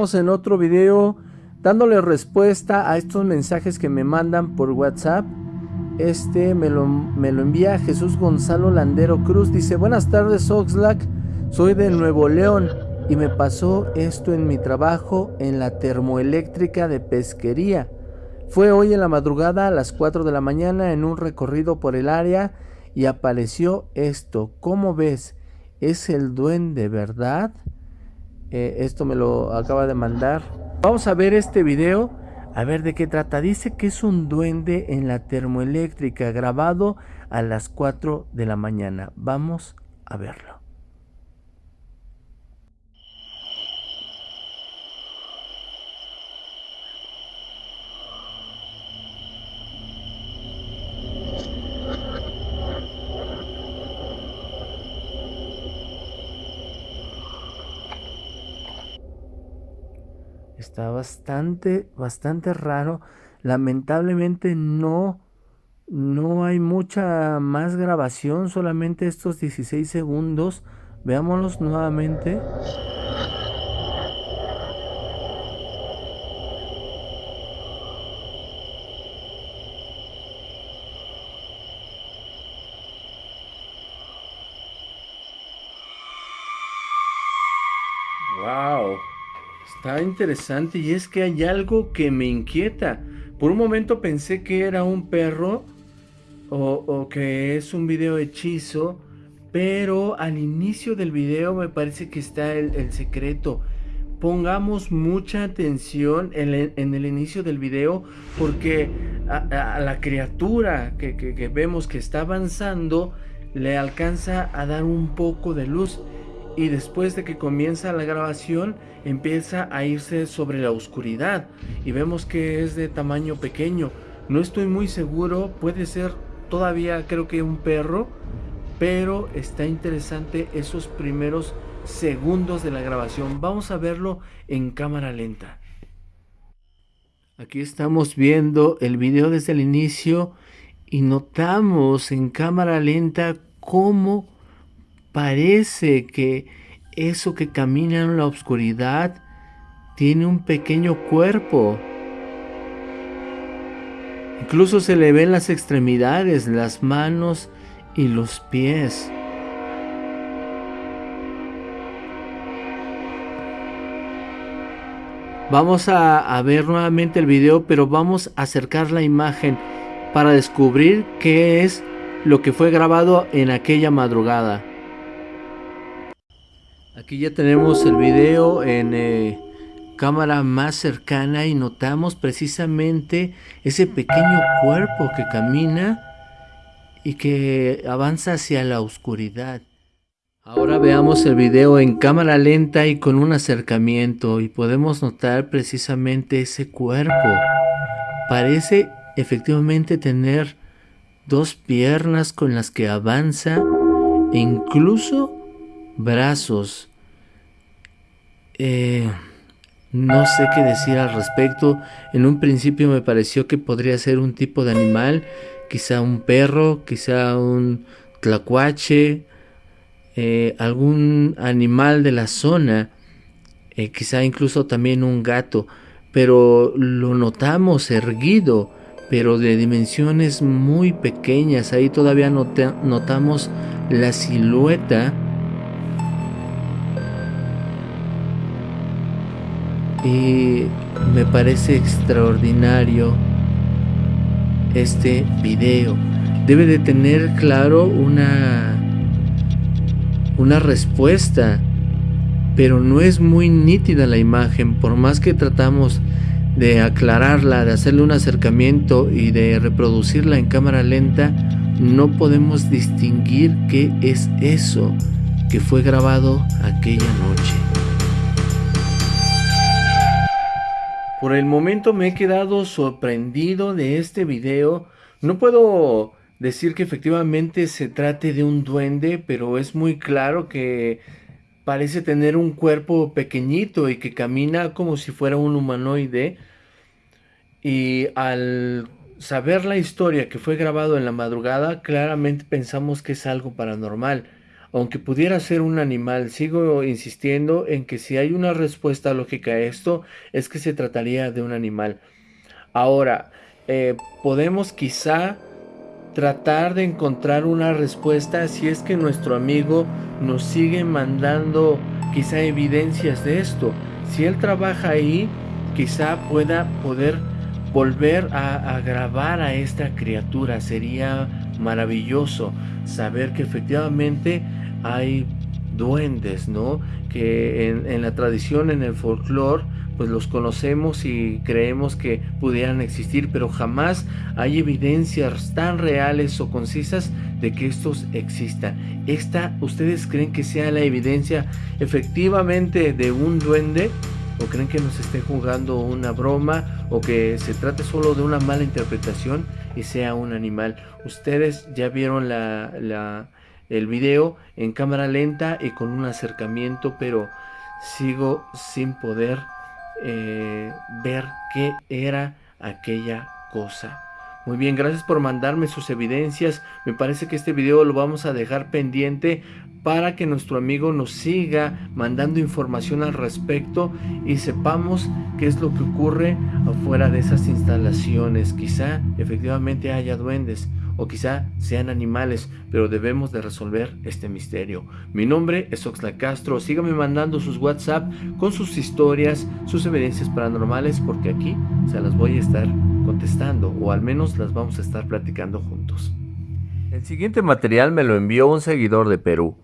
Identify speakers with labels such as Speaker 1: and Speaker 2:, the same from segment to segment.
Speaker 1: en otro video dándole respuesta a estos mensajes que me mandan por WhatsApp. Este me lo, me lo envía Jesús Gonzalo Landero Cruz. Dice, buenas tardes Oxlack, soy de Nuevo León y me pasó esto en mi trabajo en la termoeléctrica de pesquería. Fue hoy en la madrugada a las 4 de la mañana en un recorrido por el área y apareció esto. ¿Cómo ves? ¿Es el duende, verdad? Eh, esto me lo acaba de mandar. Vamos a ver este video. A ver de qué trata. Dice que es un duende en la termoeléctrica grabado a las 4 de la mañana. Vamos a verlo. Está bastante, bastante raro. Lamentablemente no, no hay mucha más grabación, solamente estos 16 segundos. Veámoslos nuevamente. Está interesante y es que hay algo que me inquieta. Por un momento pensé que era un perro o, que es un video hechizo, pero al inicio del video me parece que está el, secreto. Pongamos mucha atención en, el inicio del video porque a, la criatura que, vemos que está avanzando le alcanza a dar un poco de luz y después de que comienza la grabación empieza a irse sobre la oscuridad y vemos que es de tamaño pequeño. No estoy muy seguro, puede ser todavía creo que un perro, pero está interesante esos primeros segundos de la grabación. Vamos a verlo en cámara lenta. Aquí estamos viendo el video desde el inicio y notamos en cámara lenta cómo parece que eso que camina en la oscuridad tiene un pequeño cuerpo. Incluso se le ven las extremidades, las manos y los pies. Vamos a, a, ver nuevamente el video, pero vamos a acercar la imagen para descubrir qué es lo que fue grabado en aquella madrugada. Aquí ya tenemos el video en eh, cámara más cercana y notamos precisamente ese pequeño cuerpo que camina y que avanza hacia la oscuridad. Ahora veamos el video en cámara lenta y con un acercamiento y podemos notar precisamente ese cuerpo. Parece efectivamente tener dos piernas con las que avanza e incluso brazos. Eh, no sé qué decir al respecto. En un principio me pareció que podría ser un tipo de animal, quizá un perro, quizá un tlacuache, eh, algún animal de la zona, eh, quizá incluso también un gato, pero lo notamos erguido, pero de dimensiones muy pequeñas. Ahí todavía notamos la silueta y me parece extraordinario este video. Debe de tener claro una una respuesta, pero no es muy nítida la imagen, por más que tratamos de aclararla, de hacerle un acercamiento y de reproducirla en cámara lenta, no podemos distinguir qué es eso que fue grabado aquella noche. Por el momento me he quedado sorprendido de este video. No puedo decir que efectivamente se trate de un duende, pero es muy claro que parece tener un cuerpo pequeñito y que camina como si fuera un humanoide. Y al saber la historia que fue grabado en la madrugada, claramente pensamos que es algo paranormal. Aunque pudiera ser un animal, sigo insistiendo en que si hay una respuesta lógica a esto, es que se trataría de un animal. Ahora, eh, podemos quizá tratar de encontrar una respuesta si es que nuestro amigo nos sigue mandando quizá evidencias de esto. Si él trabaja ahí, quizá pueda poder volver a, grabar a esta criatura. Sería maravilloso saber que efectivamente hay duendes, ¿no? Que en, la tradición, en el folclore, pues los conocemos y creemos que pudieran existir, pero jamás hay evidencias tan reales o concisas de que estos existan. ¿Esta ustedes creen que sea la evidencia efectivamente de un duende? ¿O creen que nos esté jugando una broma? ¿O que se trate solo de una mala interpretación y sea un animal? Ustedes ya vieron la, el video en cámara lenta y con un acercamiento, pero sigo sin poder eh, ver qué era aquella cosa. Muy bien, gracias por mandarme sus evidencias. Me parece que este video lo vamos a dejar pendiente para que nuestro amigo nos siga mandando información al respecto y sepamos qué es lo que ocurre afuera de esas instalaciones. Quizá efectivamente haya duendes o quizá sean animales, pero debemos de resolver este misterio. Mi nombre es Oxla Castro, síganme mandando sus WhatsApp con sus historias, sus evidencias paranormales, porque aquí se las voy a estar contestando, o al menos las vamos a estar platicando juntos. El siguiente material me lo envió un seguidor de Perú.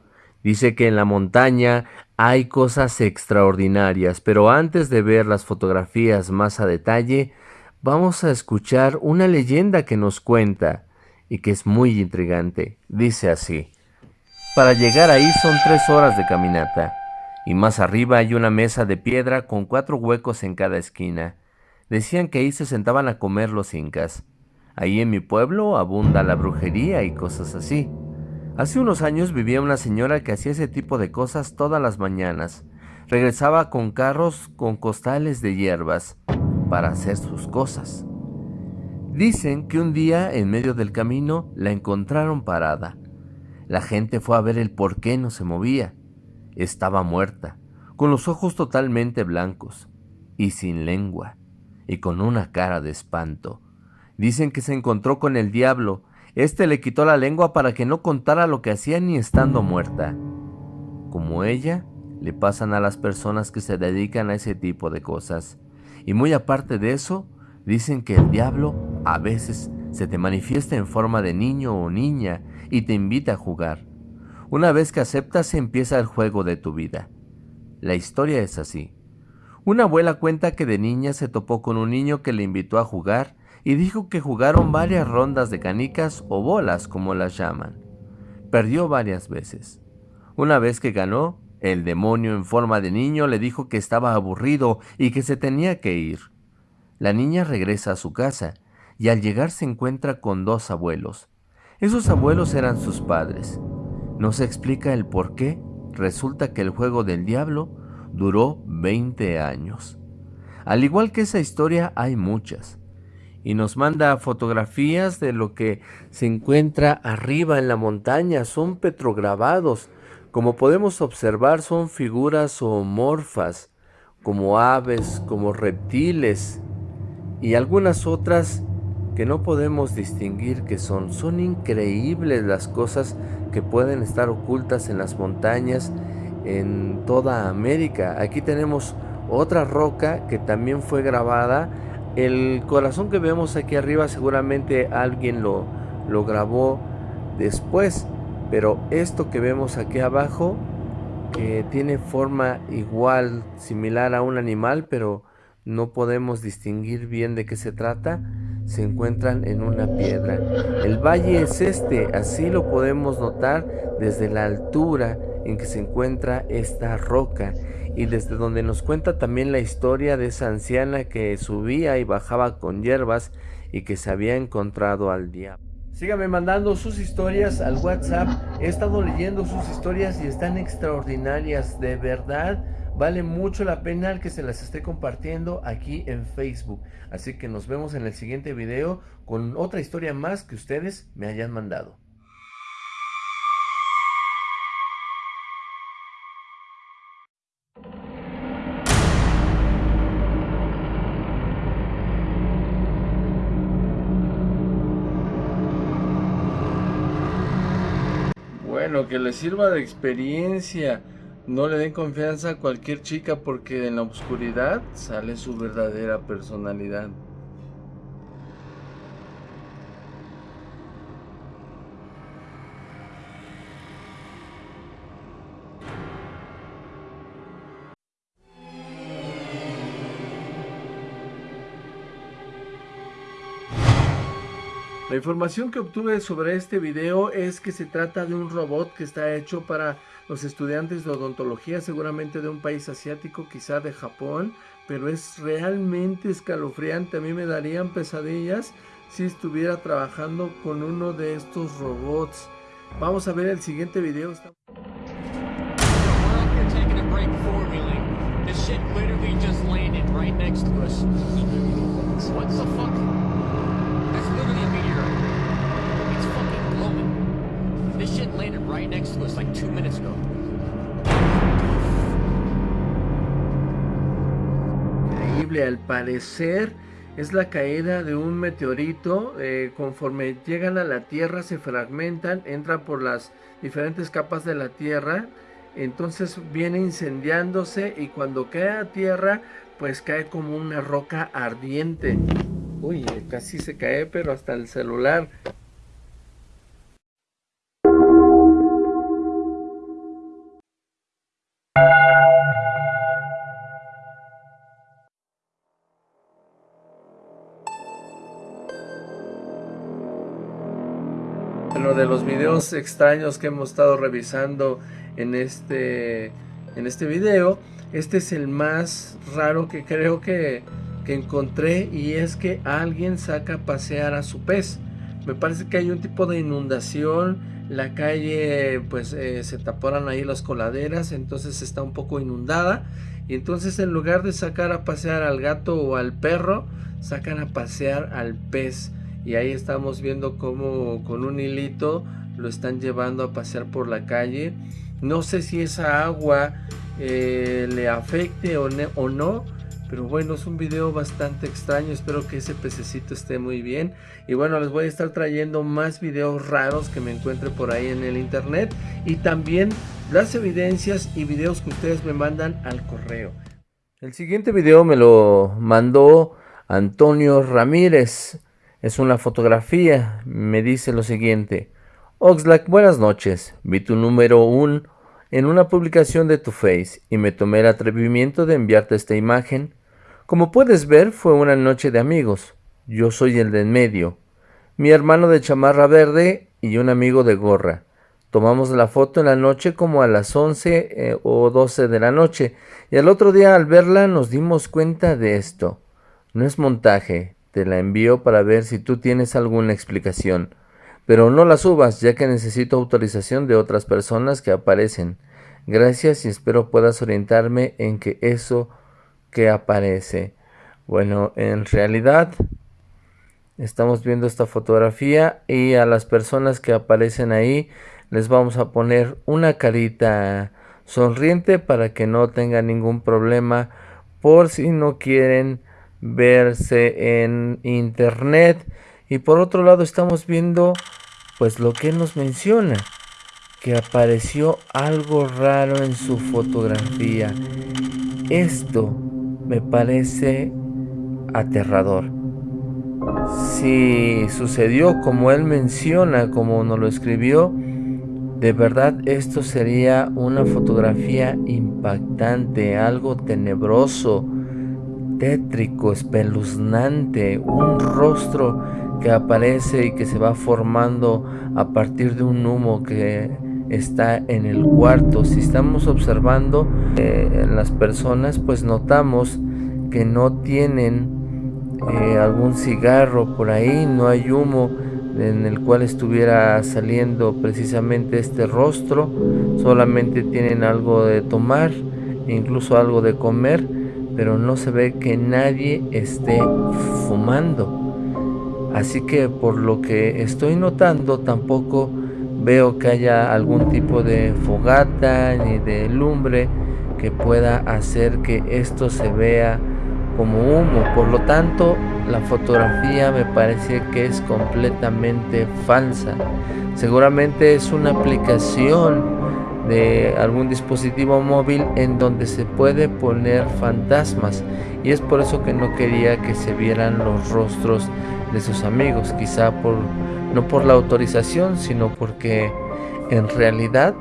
Speaker 1: Dice que en la montaña hay cosas extraordinarias, pero antes de ver las fotografías más a detalle, vamos a escuchar una leyenda que nos cuenta y que es muy intrigante. Dice así. Para llegar ahí son tres horas de caminata, y más arriba hay una mesa de piedra con cuatro huecos en cada esquina. Decían que ahí se sentaban a comer los incas. Ahí en mi pueblo abunda la brujería y cosas así. Hace unos años vivía una señora que hacía ese tipo de cosas todas las mañanas. Regresaba con carros con costales de hierbas para hacer sus cosas. Dicen que un día en medio del camino la encontraron parada. La gente fue a ver el por qué no se movía. Estaba muerta, con los ojos totalmente blancos y sin lengua, y con una cara de espanto. Dicen que se encontró con el diablo. Este le quitó la lengua para que no contara lo que hacía ni estando muerta. Como ella, le pasan a las personas que se dedican a ese tipo de cosas. Y muy aparte de eso, dicen que el diablo a veces se te manifiesta en forma de niño o niña y te invita a jugar. Una vez que aceptas empieza el juego de tu vida. La historia es así. Una abuela cuenta que de niña se topó con un niño que le invitó a jugar y dijo que jugaron varias rondas de canicas o bolas como las llaman. Perdió varias veces. Una vez que ganó, el demonio en forma de niño le dijo que estaba aburrido y que se tenía que ir. La niña regresa a su casa y al llegar se encuentra con dos abuelos. Esos abuelos eran sus padres. No se explica el por qué. Resulta que el juego del diablo duró 20 años. Al igual que esa historia hay muchas. Y nos manda fotografías de lo que se encuentra arriba en la montaña. Son petrograbados. Como podemos observar son figuras zoomorfas, como aves, como reptiles y algunas otras que no podemos distinguir que son. Son increíbles las cosas que pueden estar ocultas en las montañas en toda América. Aquí tenemos otra roca que también fue grabada. El corazón que vemos aquí arriba seguramente alguien lo, lo grabó después. Pero esto que vemos aquí abajo, que tiene forma igual, similar a un animal, pero no podemos distinguir bien de qué se trata, se encuentran en una piedra. El valle es este, así lo podemos notar desde la altura en que se encuentra esta roca y desde donde nos cuenta también la historia de esa anciana que subía y bajaba con hierbas y que se había encontrado al diablo. Sígame mandando sus historias al WhatsApp. He estado leyendo sus historias y están extraordinarias, de verdad Vale mucho la pena el que se las esté compartiendo aquí en Facebook. Así que nos vemos en el siguiente video con otra historia más que ustedes me hayan mandado. Bueno, que les sirva de experiencia. No le den confianza a cualquier chica porque en la oscuridad sale su verdadera personalidad. La información que obtuve sobre este video es que se trata de un robot que está hecho para los estudiantes de odontología, seguramente de un país asiático, quizá de Japón, pero es realmente escalofriante. A mí me darían pesadillas si estuviera trabajando con uno de estos robots. Vamos a ver el siguiente video. Increíble, al parecer es la caída de un meteorito. Eh, conforme llegan a la Tierra se fragmentan, entran por las diferentes capas de la Tierra. Entonces viene incendiándose y cuando cae a tierra pues cae como una roca ardiente. Uy, casi se cae pero hasta el celular. De los videos extraños que hemos estado revisando en este, en este video, este es el más raro que creo que, que encontré y es que alguien saca a pasear a su pez. Me parece que hay un tipo de inundación, la calle pues eh, se taparon ahí las coladeras, entonces está un poco inundada y entonces en lugar de sacar a pasear al gato o al perro, sacan a pasear al pez y ahí estamos viendo cómo con un hilito lo están llevando a pasear por la calle. No sé si esa agua eh, le afecte o, o no, pero bueno, es un video bastante extraño, espero que ese pececito esté muy bien. Y bueno, les voy a estar trayendo más videos raros que me encuentre por ahí en el internet. Y también las evidencias y videos que ustedes me mandan al correo. El siguiente video me lo mandó Antonio Ramírez. Es una fotografía, me dice lo siguiente. Oxlack, buenas noches. Vi tu número 1 en una publicación de tu Face y me tomé el atrevimiento de enviarte esta imagen. Como puedes ver, fue una noche de amigos. Yo soy el de en medio, mi hermano de chamarra verde y un amigo de gorra. Tomamos la foto en la noche como a las 11 eh, o 12 de la noche y al otro día al verla nos dimos cuenta de esto. No es montaje, te la envío para ver si tú tienes alguna explicación. Pero no la subas, ya que necesito autorización de otras personas que aparecen. Gracias y espero puedas orientarme en que eso que aparece. Bueno, en realidad estamos viendo esta fotografía y a las personas que aparecen ahí les vamos a poner una carita sonriente para que no tengan ningún problema por si no quieren verse en internet y por otro lado estamos viendo pues lo que nos menciona, que apareció algo raro en su fotografía. Esto me parece aterrador. Si sucedió como él menciona, como nos lo escribió, de verdad esto sería una fotografía impactante, algo tenebroso, tétrico, espeluznante, un rostro que aparece y que se va formando a partir de un humo que está en el cuarto. Si estamos observando eh, las personas, pues notamos que no tienen eh, algún cigarro por ahí, no hay humo en el cual estuviera saliendo precisamente este rostro, solamente tienen algo de tomar, incluso algo de comer, pero no se ve que nadie esté fumando. Así que por lo que estoy notando tampoco veo que haya algún tipo de fogata ni de lumbre que pueda hacer que esto se vea como humo. Por lo tanto, la fotografía me parece que es completamente falsa. Seguramente es una aplicación de algún dispositivo móvil en donde se puede poner fantasmas. Y es por eso que no quería que se vieran los rostros de sus amigos quizá por no por la autorización sino porque en realidad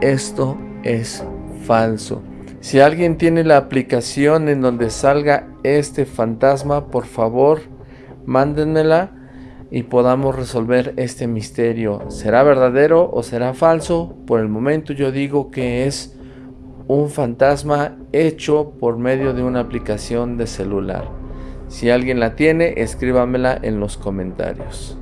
Speaker 1: esto es falso. Si alguien tiene la aplicación en donde salga este fantasma por favor mándenmela y podamos resolver este misterio. ¿Será verdadero o será falso? Por el momento yo digo que es un fantasma hecho por medio de una aplicación de celular. Si alguien la tiene, escríbamela en los comentarios.